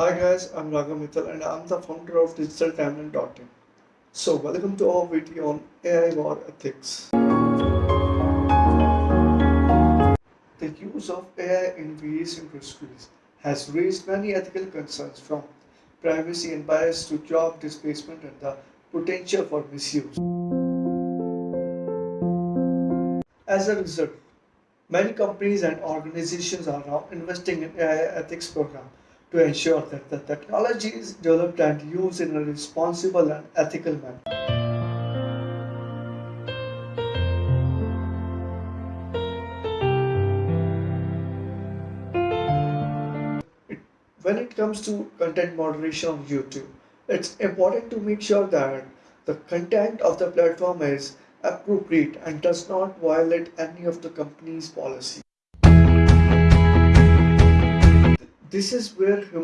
Hi guys, I'm Raghav Mittal and I'm the founder of DigitalTimeline.in. So welcome to our video on AI war ethics. The use of AI in various industries has raised many ethical concerns from privacy and bias to job displacement and the potential for misuse. As a result, many companies and organizations are now investing in AI ethics programs to ensure that the technology is developed and used in a responsible and ethical manner. When it comes to content moderation on YouTube, it's important to make sure that the content of the platform is appropriate and does not violate any of the company's policy. This is where human